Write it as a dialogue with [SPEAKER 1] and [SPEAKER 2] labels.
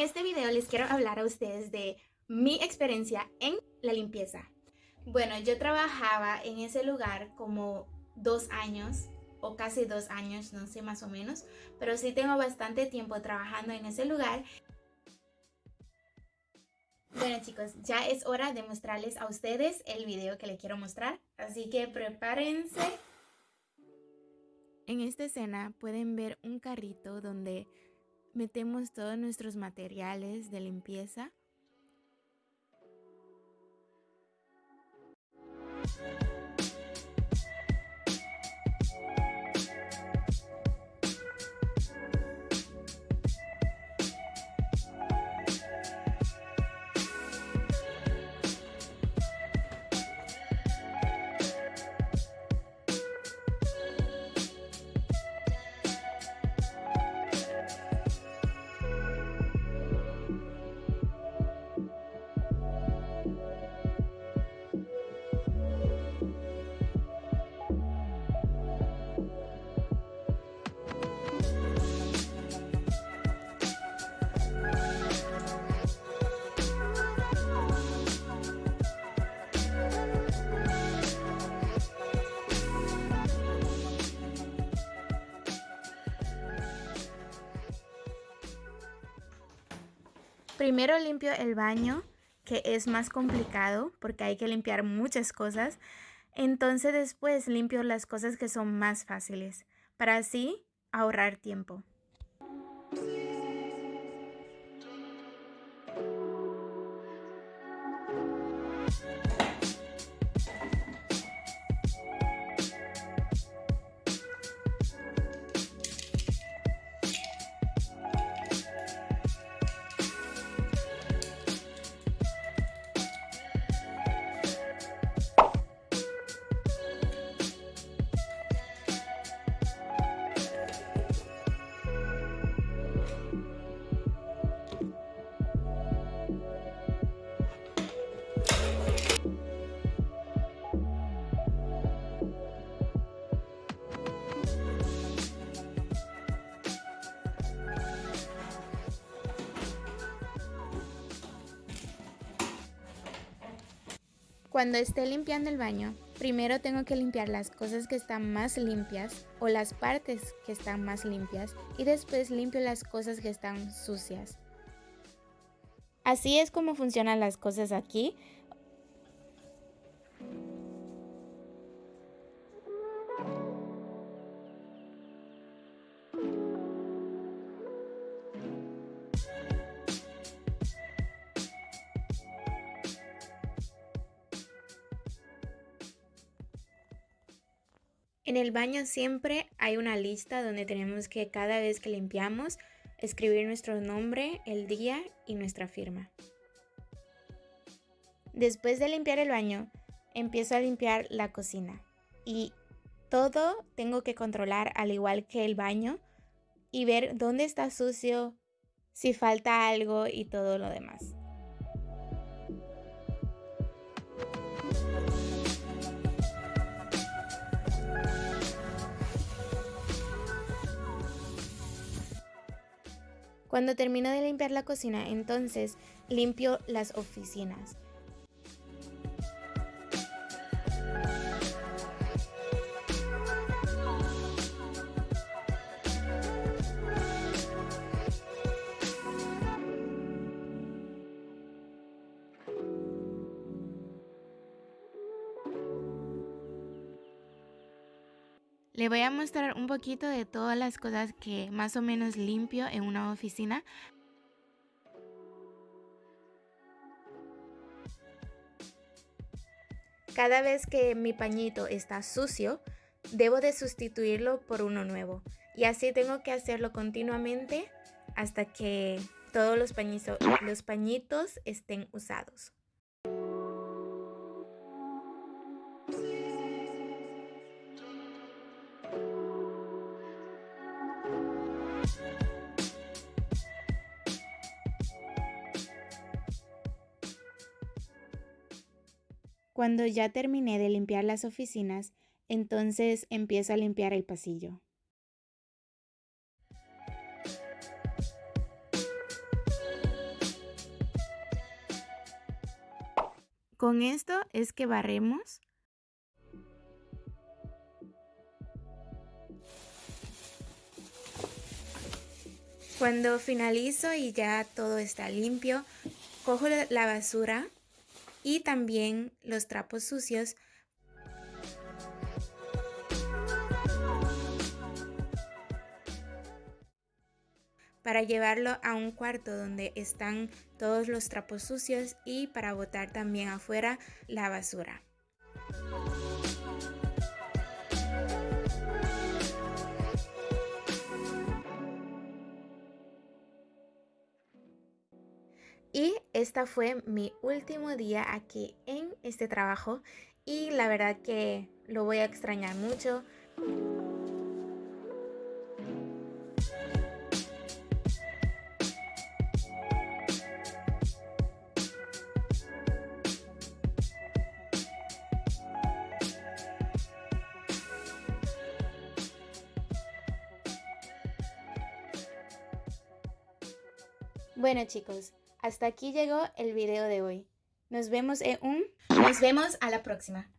[SPEAKER 1] video les quiero hablar a ustedes de mi experiencia en la limpieza. Bueno, yo trabajaba en ese lugar como dos años o casi dos años, no sé más o menos, pero sí tengo bastante tiempo trabajando en ese lugar. Bueno chicos, ya es hora de mostrarles a ustedes el video que les quiero mostrar, así que prepárense. En esta escena pueden ver un carrito donde metemos todos nuestros materiales de limpieza. Primero limpio el baño, que es más complicado porque hay que limpiar muchas cosas. Entonces después limpio las cosas que son más fáciles, para así ahorrar tiempo. Cuando esté limpiando el baño, primero tengo que limpiar las cosas que están más limpias o las partes que están más limpias y después limpio las cosas que están sucias. Así es como funcionan las cosas aquí. En el baño siempre hay una lista donde tenemos que cada vez que limpiamos escribir nuestro nombre, el día y nuestra firma. Después de limpiar el baño, empiezo a limpiar la cocina y todo tengo que controlar al igual que el baño y ver dónde está sucio, si falta algo y todo lo demás. Cuando termino de limpiar la cocina, entonces limpio las oficinas. Le voy a mostrar un poquito de todas las cosas que más o menos limpio en una oficina. Cada vez que mi pañito está sucio, debo de sustituirlo por uno nuevo. Y así tengo que hacerlo continuamente hasta que todos los los pañitos estén usados. Cuando ya terminé de limpiar las oficinas, entonces empiezo a limpiar el pasillo. Con esto es que barremos. Cuando finalizo y ya todo está limpio, cojo la basura y también los trapos sucios para llevarlo a un cuarto donde están todos los trapos sucios y para botar también afuera la basura. Y esta fue mi último día aquí en este trabajo y la verdad que lo voy a extrañar mucho. Bueno chicos, hasta aquí llegó el video de hoy. Nos vemos en un... Nos vemos a la próxima.